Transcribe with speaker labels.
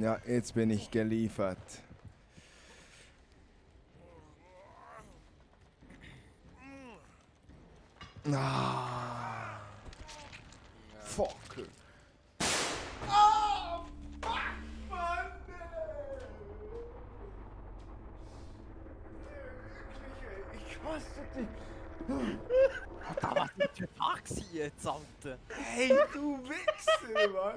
Speaker 1: Ja, jetzt bin ich geliefert. Ah. Fuck. Oh, fuck, Mann! Wirklich, Ich hasse dich.
Speaker 2: Alter, was ist für Taxi jetzt, Alter?
Speaker 1: Hey, du Wichser, Mann!